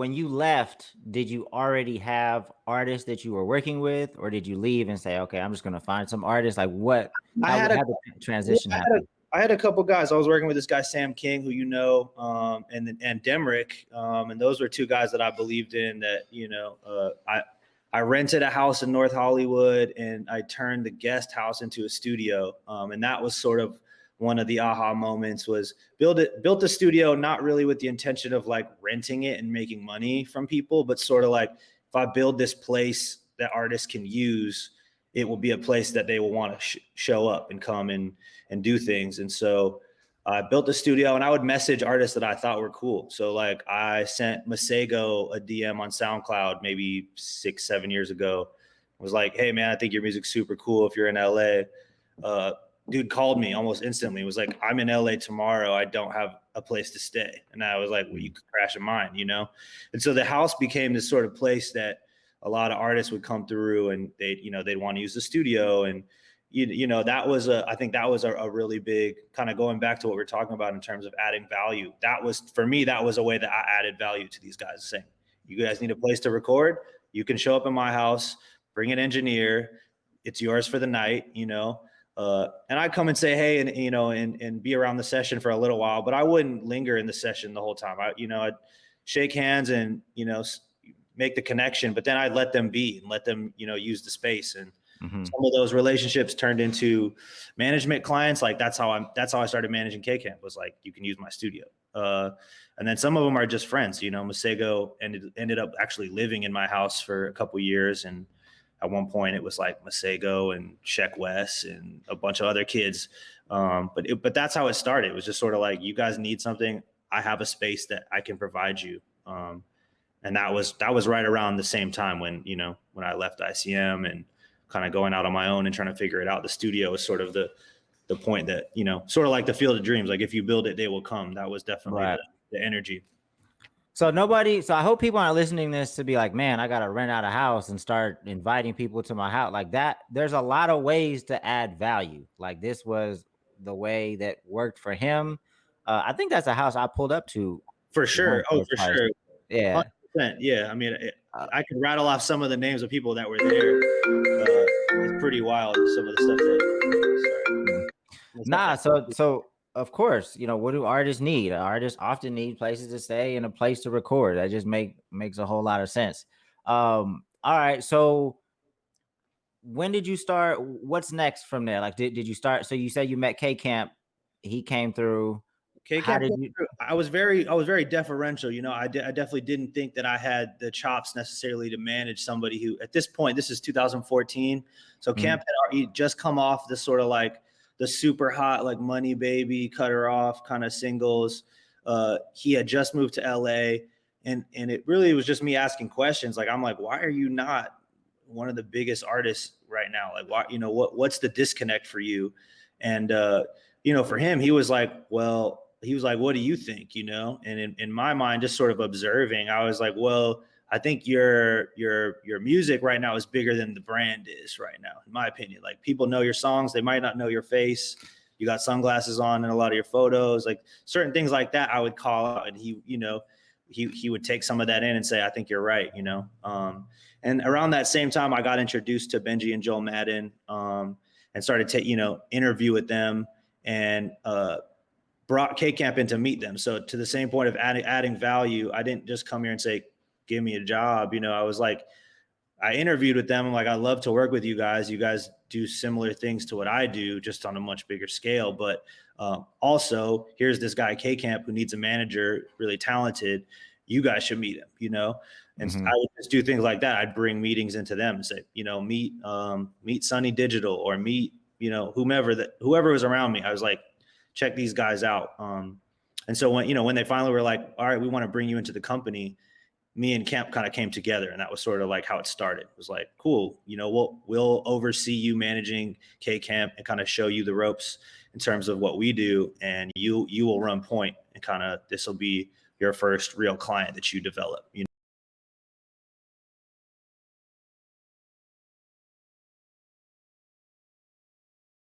when you left, did you already have artists that you were working with, or did you leave and say, "Okay, I'm just going to find some artists"? Like, what? I had a transition. I had a, I had a couple guys. I was working with this guy Sam King, who you know, um, and and Demrick, um, and those were two guys that I believed in. That you know, uh, I I rented a house in North Hollywood, and I turned the guest house into a studio, um, and that was sort of one of the aha moments was build it built a studio not really with the intention of like renting it and making money from people but sort of like if i build this place that artists can use it will be a place that they will want to sh- show up and come and and do things and so I built a studio and I would message artists that I thought were cool. So like I sent Masego a DM on SoundCloud maybe six, seven years ago. I was like, hey man, I think your music's super cool if you're in LA. Uh, dude called me almost instantly. It was like, I'm in LA tomorrow. I don't have a place to stay. And I was like, well, you could crash in mine, you know? And so the house became this sort of place that a lot of artists would come through and they, you know, they'd want to use the studio. And, you, you know, that was a, I think that was a, a really big kind of going back to what we are talking about in terms of adding value. That was, for me, that was a way that I added value to these guys saying, you guys need a place to record. You can show up in my house, bring an engineer. It's yours for the night, you know? Uh, and I'd come and say, hey, and you know, and and be around the session for a little while, but I wouldn't linger in the session the whole time. I, you know, I'd shake hands and you know, make the connection, but then I'd let them be and let them, you know, use the space. And mm-hmm. some of those relationships turned into management clients. Like that's how I'm. That's how I started managing K Camp. Was like, you can use my studio. Uh, and then some of them are just friends. You know, Masego ended ended up actually living in my house for a couple years and at one point it was like Masego and Sheck Wes and a bunch of other kids. Um, but it, but that's how it started. It was just sort of like you guys need something. I have a space that I can provide you. Um, and that was that was right around the same time when you know when I left ICM and kind of going out on my own and trying to figure it out. The studio was sort of the the point that you know sort of like the field of dreams. Like if you build it, they will come. That was definitely right. the, the energy. So nobody, so I hope people aren't listening this to be like, man, I gotta rent out a house and start inviting people to my house. Like that, there's a lot of ways to add value. Like this was the way that worked for him. Uh, I think that's a house I pulled up to. For sure. Oh, for sure. Yeah. 100%. Yeah. I mean, it, uh, I could rattle off some of the names of people that were there. Uh, it's pretty wild. Some of the stuff that. Sorry. Nah. So, so of course, you know, what do artists need? Artists often need places to stay and a place to record. That just make makes a whole lot of sense. Um, all right, so when did you start? What's next from there? Like, did, did you start? So you said you met K Camp, he came through. K Camp, you... I was very, I was very deferential. You know, I, de- I definitely didn't think that I had the chops necessarily to manage somebody who, at this point, this is 2014. So mm-hmm. Camp had just come off this sort of like the super hot like money baby cut her off kind of singles. Uh he had just moved to la and and it really was just me asking questions. Like i'm like why are you not one of the biggest artists right now? Like why you know what what's the disconnect for you? And uh you know for him he was like well he was like what do you think? You know? And in, in my mind just sort of observing i was like well I think your your your music right now is bigger than the brand is right now, in my opinion. Like people know your songs, they might not know your face. You got sunglasses on in a lot of your photos, like certain things like that. I would call out, and he, you know, he he would take some of that in and say, "I think you're right," you know. Um, and around that same time, I got introduced to Benji and Joel Madden, um, and started to you know interview with them and uh, brought K Camp in to meet them. So to the same point of adding adding value, I didn't just come here and say, give me a job. You know, I was like, I interviewed with them. I'm like, I love to work with you guys. You guys do similar things to what I do, just on a much bigger scale. But uh, also, here's this guy K Camp who needs a manager, really talented. You guys should meet him. You know, and mm-hmm. I would just do things like that. I'd bring meetings into them and say, you know, meet um, meet Sonny Digital or meet you know whomever that whoever was around me. I was like, check these guys out. Um, and so when you know when they finally were like, all right, we want to bring you into the company me and Camp kind of came together, and that was sort of like how it started. It was like, cool, you know, we'll we'll oversee you managing K Camp and kind of show you the ropes in terms of what we do, and you you will run point, and kind of this will be your first real client that you develop. You?